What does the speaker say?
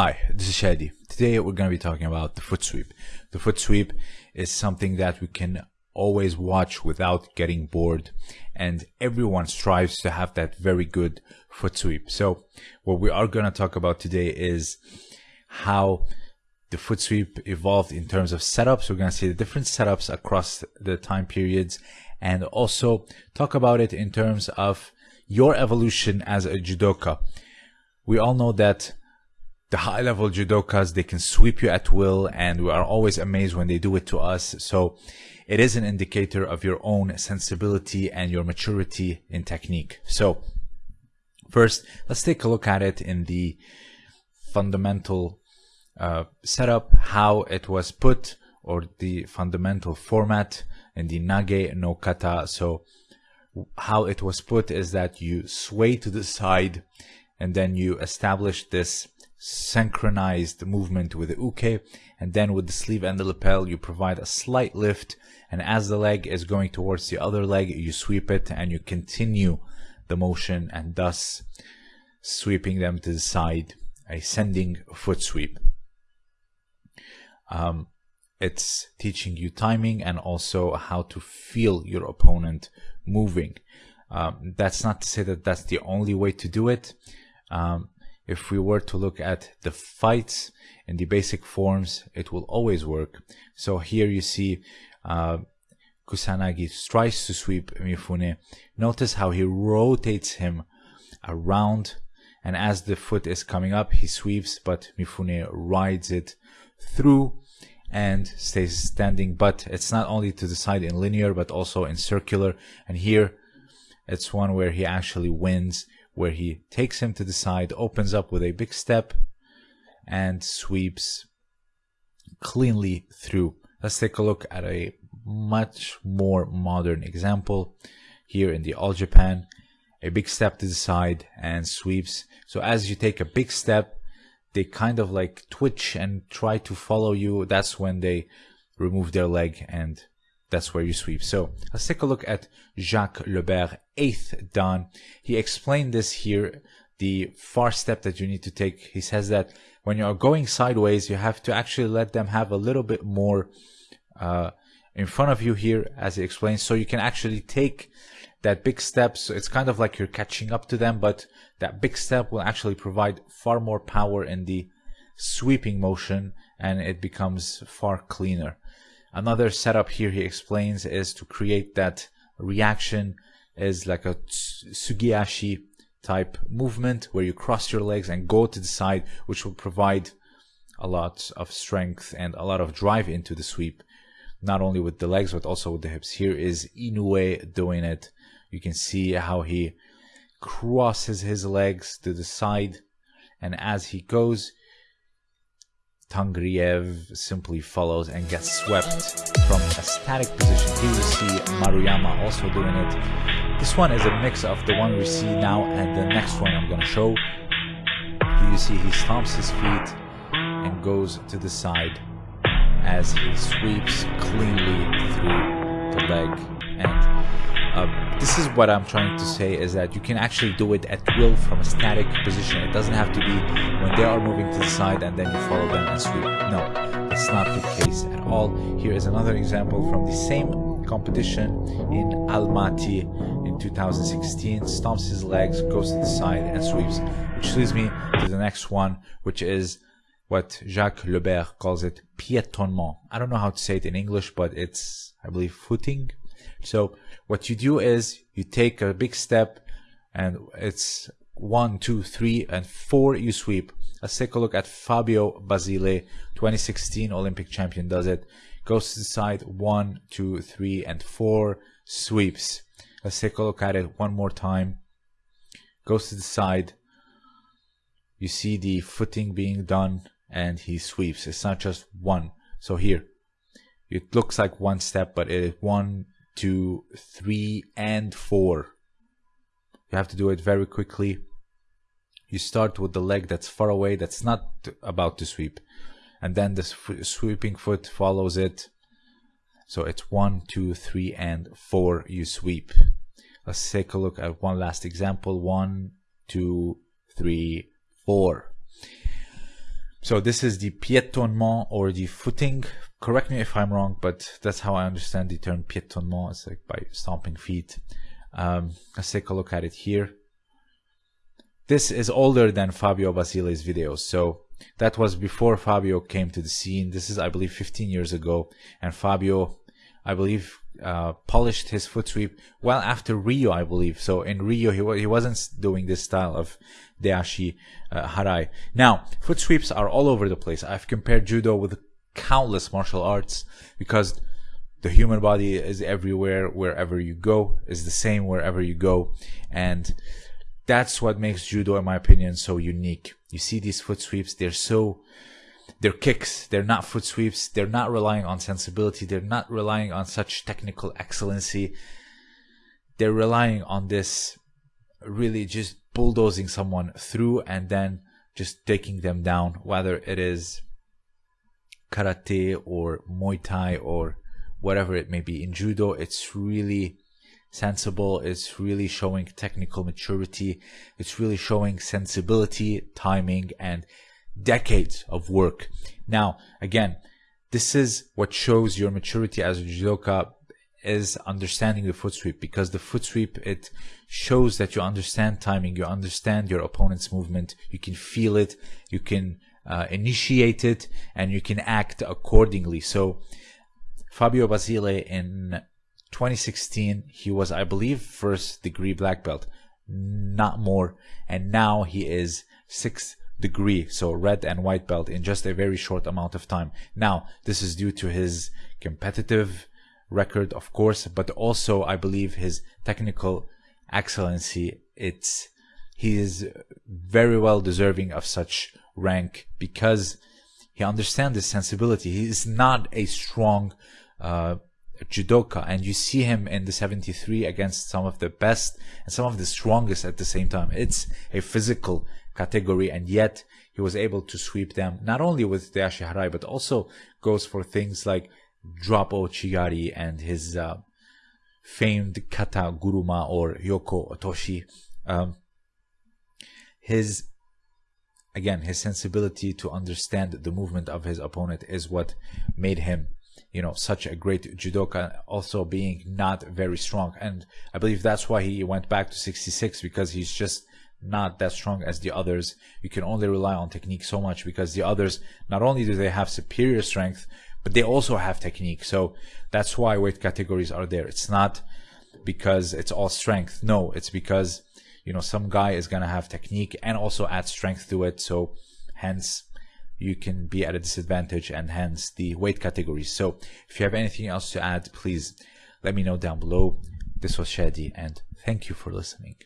Hi, this is Shadi. Today we're going to be talking about the foot sweep. The foot sweep is something that we can always watch without getting bored and everyone strives to have that very good foot sweep. So what we are going to talk about today is how the foot sweep evolved in terms of setups. We're going to see the different setups across the time periods and also talk about it in terms of your evolution as a judoka. We all know that the high level judokas, they can sweep you at will and we are always amazed when they do it to us. So it is an indicator of your own sensibility and your maturity in technique. So first, let's take a look at it in the fundamental uh, setup, how it was put or the fundamental format in the Nage no Kata. So how it was put is that you sway to the side and then you establish this synchronized movement with the uke and then with the sleeve and the lapel you provide a slight lift and as the leg is going towards the other leg you sweep it and you continue the motion and thus sweeping them to the side a sending foot sweep. Um, it's teaching you timing and also how to feel your opponent moving. Um, that's not to say that that's the only way to do it. Um, if we were to look at the fights in the basic forms, it will always work. So here you see uh, Kusanagi tries to sweep Mifune. Notice how he rotates him around and as the foot is coming up, he sweeps, but Mifune rides it through and stays standing. But it's not only to the side in linear, but also in circular. And here it's one where he actually wins where he takes him to the side, opens up with a big step, and sweeps cleanly through. Let's take a look at a much more modern example here in the All Japan. A big step to the side and sweeps. So as you take a big step, they kind of like twitch and try to follow you. That's when they remove their leg and that's where you sweep. So let's take a look at Jacques Le Berre, eighth dan. He explained this here, the far step that you need to take. He says that when you're going sideways, you have to actually let them have a little bit more uh, in front of you here, as he explains, so you can actually take that big step. So it's kind of like you're catching up to them, but that big step will actually provide far more power in the sweeping motion and it becomes far cleaner. Another setup here he explains is to create that reaction is like a tsugiashi type movement where you cross your legs and go to the side which will provide a lot of strength and a lot of drive into the sweep. Not only with the legs but also with the hips. Here is Inoue doing it. You can see how he crosses his legs to the side. And as he goes Tangriev simply follows and gets swept from a static position. Here we see Maruyama also doing it. This one is a mix of the one we see now and the next one I'm going to show. Here you see he stomps his feet and goes to the side as he sweeps cleanly through the leg this is what I'm trying to say is that you can actually do it at will from a static position. It doesn't have to be when they are moving to the side and then you follow them and sweep. No, that's not the case at all. Here is another example from the same competition in Almaty in 2016. Stomps his legs, goes to the side and sweeps. Which leads me to the next one, which is what Jacques Le Berre calls it piétonnement. I don't know how to say it in English, but it's, I believe, footing so what you do is you take a big step and it's one, two, three, and four you sweep. Let's take a look at Fabio Basile, 2016 Olympic champion does it. Goes to the side, one, two, three, and four, sweeps. Let's take a look at it one more time. Goes to the side. You see the footing being done and he sweeps. It's not just one. So here, it looks like one step, but it is one, two, three, and four. You have to do it very quickly. You start with the leg that's far away, that's not about to sweep. And then the sweeping foot follows it. So it's one, two, three, and four you sweep. Let's take a look at one last example. One, two, three, four. so this is the piétonnement or the footing. Correct me if I'm wrong, but that's how I understand the term piétonnement. It's like by stomping feet. Um, let's take a look at it here. This is older than Fabio Basile's videos. So that was before Fabio came to the scene. This is, I believe, 15 years ago. And Fabio, I believe, uh, polished his foot sweep well after Rio, I believe. So in Rio, he, he wasn't doing this style of Deashi uh, Harai. Now, foot sweeps are all over the place. I've compared judo with countless martial arts because the human body is everywhere, wherever you go, is the same wherever you go. And that's what makes judo, in my opinion, so unique. You see these foot sweeps, they're so they're kicks. They're not foot sweeps. They're not relying on sensibility. They're not relying on such technical excellency. They're relying on this really just bulldozing someone through and then just taking them down, whether it is karate or Muay Thai or whatever it may be. In judo, it's really sensible. It's really showing technical maturity. It's really showing sensibility, timing, and decades of work. Now, again, this is what shows your maturity as a judoka is understanding the foot sweep because the foot sweep it shows that you understand timing you understand your opponent's movement you can feel it you can uh, initiate it and you can act accordingly so fabio basile in 2016 he was i believe first degree black belt not more and now he is sixth degree, so red and white belt in just a very short amount of time. Now, this is due to his competitive record, of course, but also I believe his technical excellency. It's he is very well deserving of such rank because he understands his sensibility. He is not a strong uh, judoka, and you see him in the 73 against some of the best and some of the strongest at the same time. It's a physical category, and yet he was able to sweep them not only with Deashi Harai, but also goes for things like drop Ouchigari and his uh, famed kata guruma or yoko otoshi. Um, his again his sensibility to understand the movement of his opponent is what made him you know such a great judoka also being not very strong and i believe that's why he went back to 66 because he's just not that strong as the others. You can only rely on technique so much because the others, not only do they have superior strength, but they also have technique. So that's why weight categories are there. It's not because it's all strength. No, it's because, you know, some guy is going to have technique and also add strength to it. So hence you can be at a disadvantage and hence the weight categories. So if you have anything else to add, please let me know down below. This was Shadi and thank you for listening.